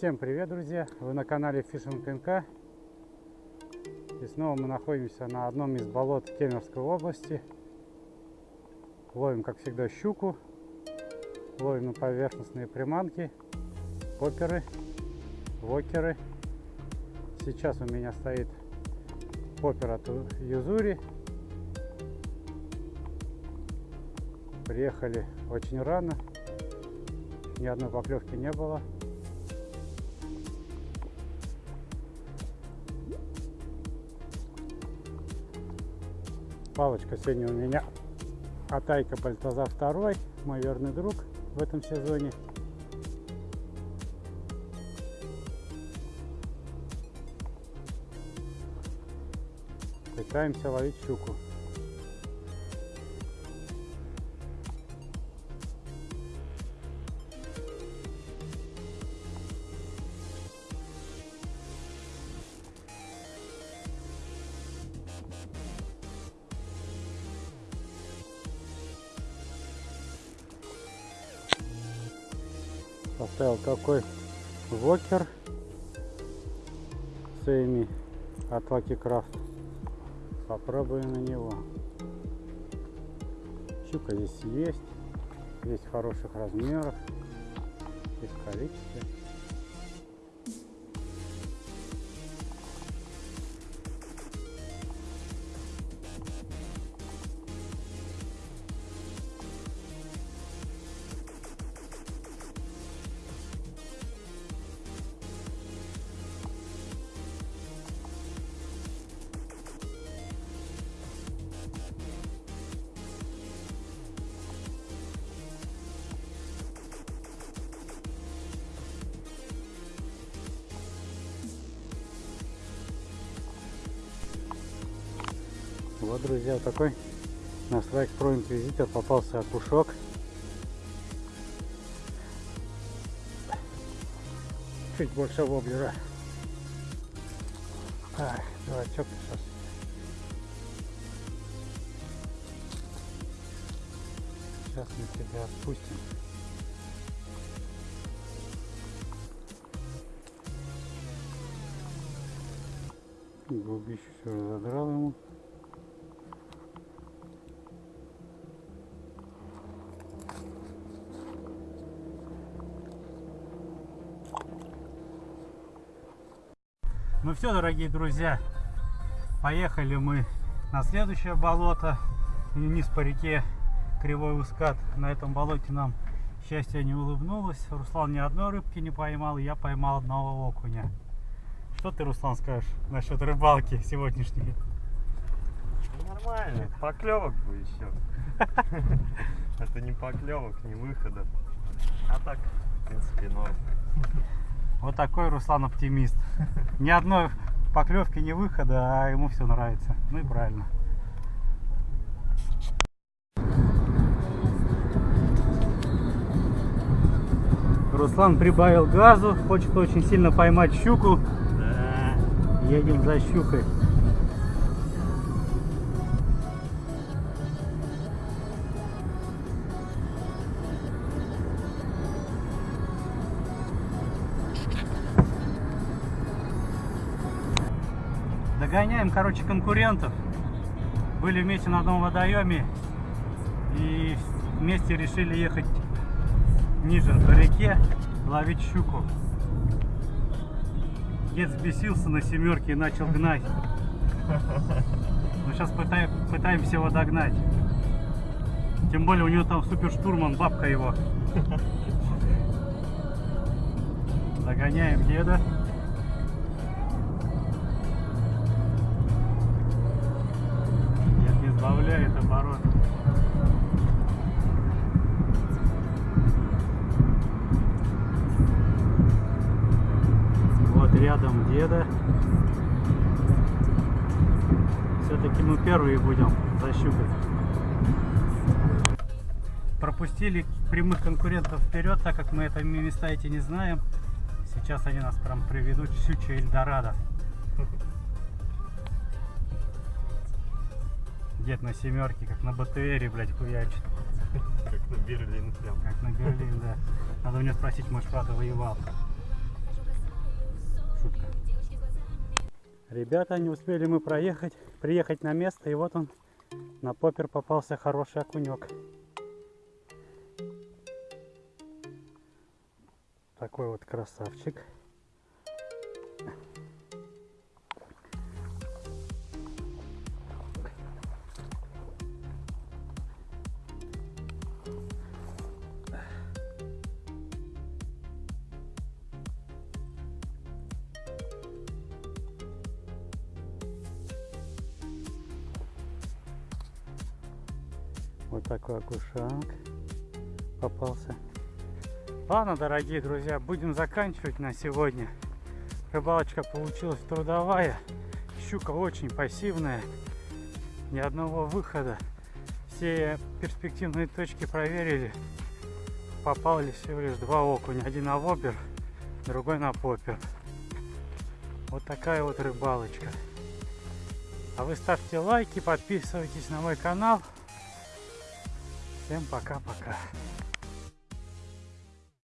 Всем привет, друзья! Вы на канале Fishing НК. И снова мы находимся на одном из болот Кемеровской области. Ловим, как всегда, щуку. Ловим на поверхностные приманки, поперы, вокеры. Сейчас у меня стоит попер от Юзури. Приехали очень рано. Ни одной поклевки не было. Палочка сегодня у меня Атайка Бальтазар 2, мой верный друг в этом сезоне. Пытаемся ловить щуку. Поставил такой вокер Сейми от Lucky Craft. Попробуем на него. Щука здесь есть. Есть хороших размеров. Есть количество. Вот, друзья, такой на Strike Pro Inquisitor попался окушок. Чуть больше воблера. Так, дурачок сейчас. Сейчас мы тебя отпустим. Губищу все разодрал ему. Ну все, дорогие друзья, поехали мы на следующее болото, вниз по реке Кривой Ускат. На этом болоте нам счастье не улыбнулось. Руслан ни одной рыбки не поймал, я поймал одного окуня. Что ты, Руслан, скажешь насчет рыбалки сегодняшней? Ну, нормально, поклевок бы еще. Это не поклевок, не выхода. А так, в принципе, норм. Вот такой Руслан оптимист. Ни одной поклевки, ни выхода, а ему все нравится. Ну и правильно. Руслан прибавил газу, хочет очень сильно поймать щуку. Да. Едем за щукой. Догоняем, короче, конкурентов. Были вместе на одном водоеме и вместе решили ехать ниже по реке ловить щуку. Дед взбесился на семерке и начал гнать. Ну, сейчас пытаем, пытаемся его догнать. Тем более у него там супер штурман, бабка его. Догоняем деда. Сбавляет оборот. Вот рядом деда. Все-таки мы первые будем защупать. Пропустили прямых конкурентов вперед, так как мы это места эти не знаем. Сейчас они нас прям приведут в щучье Эльдорадо. дед на семерке, как на БТРе, блядь, хуячит. Как на Берлин прям. Как на Берлин, да. Надо у него спросить, может, правда воевал. Шутка. Ребята, не успели мы проехать, приехать на место, и вот он, на попер попался хороший окунек. Такой вот красавчик. Вот такой окушанг попался. Ладно, дорогие друзья, будем заканчивать на сегодня. Рыбалочка получилась трудовая. Щука очень пассивная. Ни одного выхода. Все перспективные точки проверили. Попали всего лишь два окуня. Один на вобер, другой на попер. Вот такая вот рыбалочка. А вы ставьте лайки, подписывайтесь на мой канал. Всем пока-пока.